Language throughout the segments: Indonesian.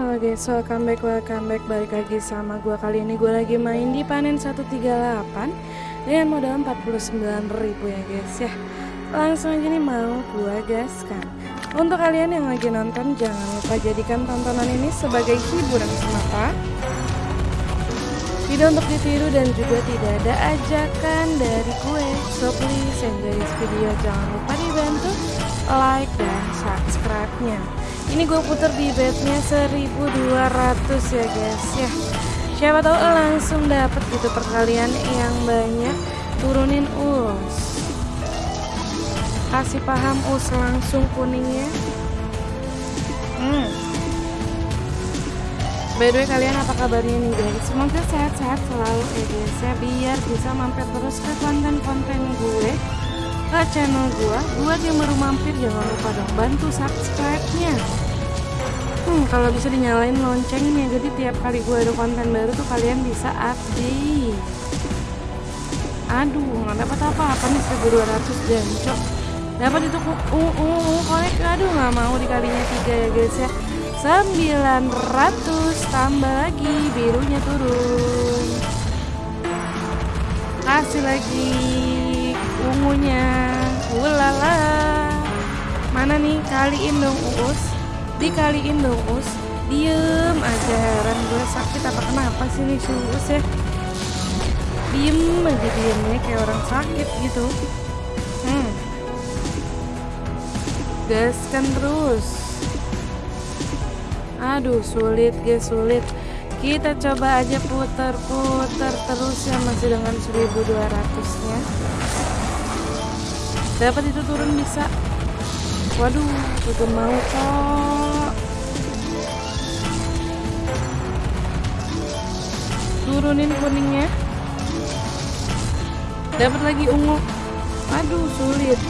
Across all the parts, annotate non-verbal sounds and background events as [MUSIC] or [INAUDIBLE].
Halo guys, welcome back, welcome back Balik lagi sama gue Kali ini. Gue lagi main di panen 138 Dengan modal 49 ribu ya guys ya. Langsung aja nih mau gue gaskan. Untuk kalian yang lagi nonton Jangan lupa jadikan tontonan ini sebagai hiburan semata. Tidak untuk ditiru dan juga tidak ada ajakan dari gue. So please enjoy this video. Jangan lupa dibantu like dan subscribe-nya ini gue puter di bednya 1200 ya guys. Ya siapa tahu langsung dapat gitu perkalian yang banyak. Turunin us. Kasih paham us langsung kuningnya. Hmm. by the way kalian apa kabarnya nih guys? Semoga sehat-sehat selalu ya guys ya. Biar bisa mampir terus ke konten-konten gue ke channel gua. Buat yang baru mampir jangan lupa dong bantu subscribe nya hmm, kalau bisa dinyalain loncengnya jadi tiap kali gua ada konten baru tuh kalian bisa update. Aduh nggak dapat apa-apa nih 1200 jancok. Dapat itu uh, uh, uh, korek aduh nggak mau dikalinya tiga ya guys ya. 900 tambah lagi birunya turun. Kasih lagi ungunya ulala. Mana nih? Kaliin dong us dikaliin dong us diem aja. Heran gue sakit apa kenapa sih nih si ya? Diem aja diemnya kayak orang sakit gitu. Hmm. Gaskan terus. Aduh sulit guys sulit. Kita coba aja putar-putar terus ya masih dengan 1200 nya dapat itu turun bisa. Waduh udah mau kok turunin kuningnya. Dapat lagi ungu. Aduh sulit.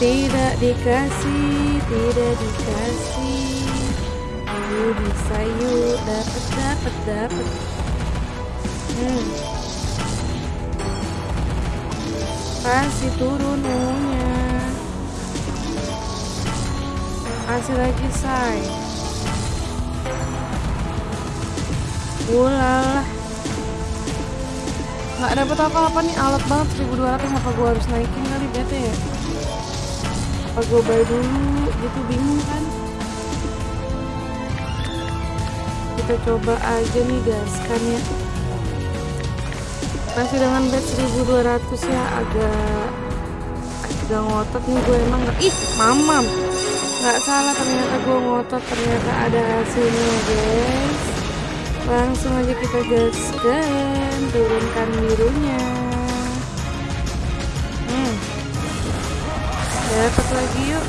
Tidak dikasih tidak dikasih. Yuk bisa yuk. Dapat dapat dapat. Hmm. Kasih turun ungunya kasih lagi say. Ulah nggak dapet apa-apa nih alat banget. 1200 apa gua harus naikin kali bete ya? Apa gua bayar dulu? Gitu bingung kan? Kita coba aja nih gaskan ya masih dengan bet 1200 ya agak agak ngotot nih gue emang gak ih mamam. Nggak salah ternyata gue ngotot ternyata ada hasilnya guys. Langsung aja kita gaskan turunkan birunya. Hmm. dapat lagi yuk.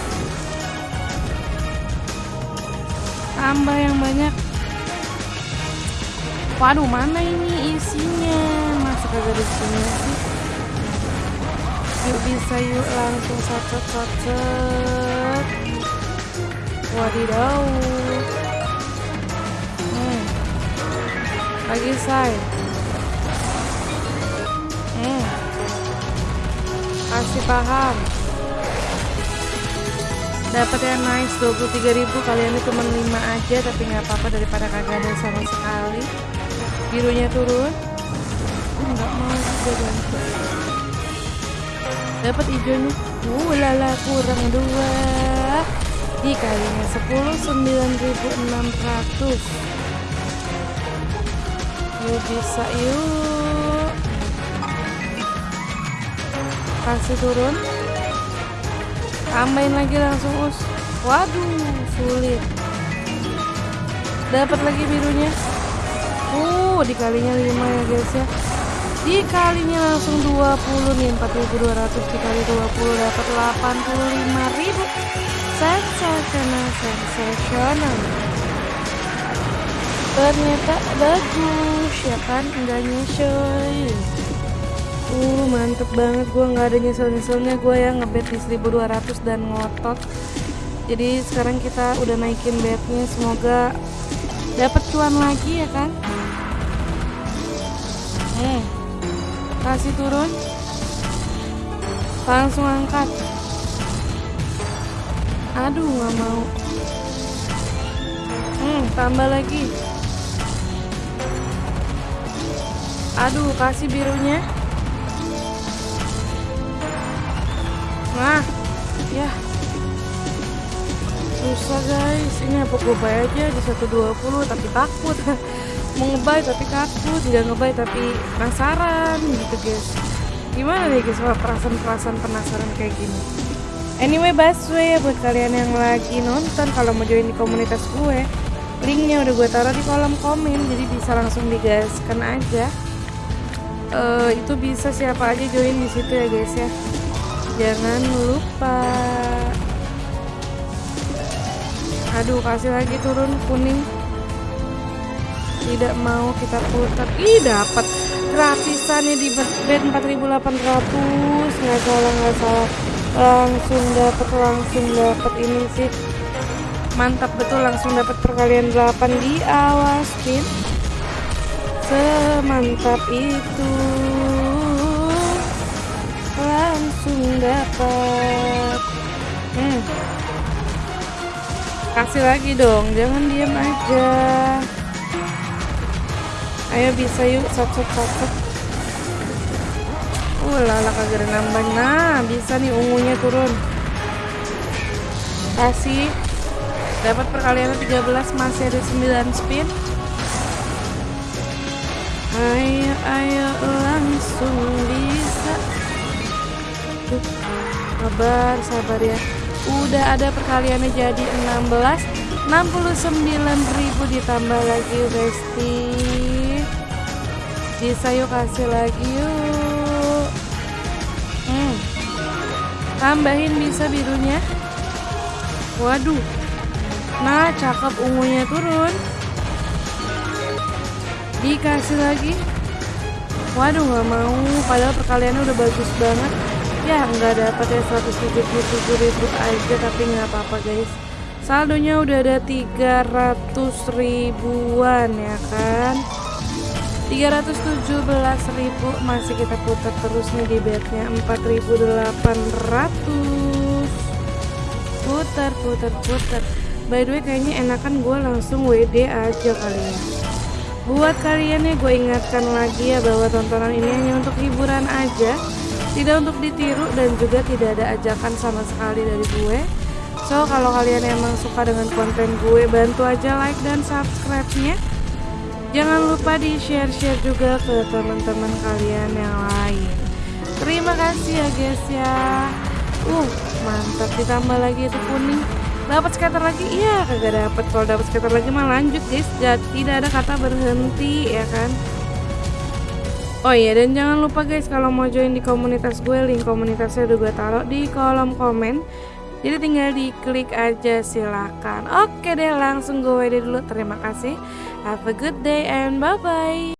Tambah yang banyak. Waduh mana ini isinya kagak ada isinya sih. Yuk bisa yuk langsung sacet sacet wadidaw. Hmm. lagi say. Hmm. kasih paham. Dapat yang nice 23.000 kalian itu cuma 5 aja tapi nggak apa-apa daripada kagak ada sama sekali. Birunya turun nggak mau juga ganti dapat hijaunya uh lala kurang dua. Dikalinya 10 9600 yuk bisa yuk. Kasih turun. Tambahin lagi langsung us. Waduh sulit. Dapat lagi birunya. Uh dikalinya 5 ya guys ya dikalinya langsung 20 nih 4200 dikali 20 dapat 85.000 sensasional sensasional ternyata bagus ya kan? Enggak nyesel uh mantep banget. Gue nggak ada nyesel-nyeselnya gue yang ngebet di 1200 dan ngotot. Jadi sekarang kita udah naikin bednya semoga dapat cuan lagi ya kan? Eh kasih turun. Langsung angkat. Aduh nggak mau. Hmm tambah lagi. Aduh kasih birunya. Nah ya. Susah guys. Ini apa gue bayar aja di 120 tapi takut [LAUGHS] mau ngebay tapi takut nggak ngebay tapi penasaran gitu guys. Gimana nih guys perasaan-perasaan penasaran kayak gini? Anyway busway buat kalian yang lagi nonton kalau mau join di komunitas gue linknya udah gue taruh di kolom komen jadi bisa langsung digaskan aja. Uh, itu bisa siapa aja join di situ ya guys ya. Jangan lupa. Aduh kasih lagi turun kuning tidak mau kita putar. Ih dapat gratisannya di bed 4800 nggak salah nggak salah. Langsung dapat langsung dapat ini sih. Mantap betul. Langsung dapat perkalian 8 di awal spin semantap itu. Langsung dapat. Hmm. kasih lagi dong jangan diam aja ayo bisa yuk satu satu uh lala kagak nambah. Nah bisa nih ungunya turun. Kasih. Dapat perkalian 13 masih ada 9 spin. Ayo ayo langsung bisa. Sabar sabar ya. Udah ada perkaliannya jadi 16 69.000 ditambah lagi Besti bisa yuk kasih lagi yuk. Hmm. tambahin bisa birunya. Waduh. Nah cakep ungunya turun. Dikasih lagi. Waduh nggak mau. Padahal perkaliannya udah bagus banget. Ya nggak dapat ya 177 ribu aja tapi nggak apa-apa guys saldonya udah ada 300 ribuan ya kan? 317 ribu masih kita putar terus nih di bednya. 4800 putar putar putar. By the way kayaknya enakan gue langsung WD aja kali ya. Buat kalian ya gue ingatkan lagi ya bahwa tontonan ini hanya untuk hiburan aja. Tidak untuk ditiru dan juga tidak ada ajakan sama sekali dari gue So kalau kalian emang suka dengan konten gue bantu aja like dan subscribe nya Jangan lupa di share-share juga ke teman-teman kalian yang lain. Terima kasih ya guys ya. Uh mantap. Ditambah lagi itu kuning. Dapat scatter lagi? Iya kagak dapat. Kalau dapat scatter lagi mah lanjut guys. Tidak ada kata berhenti ya kan? Oh iya dan jangan lupa guys kalau mau join di komunitas gue link komunitasnya udah gue taruh di kolom komen jadi tinggal diklik aja silakan. Oke deh langsung gue dulu. Terima kasih. Have a good day and bye bye.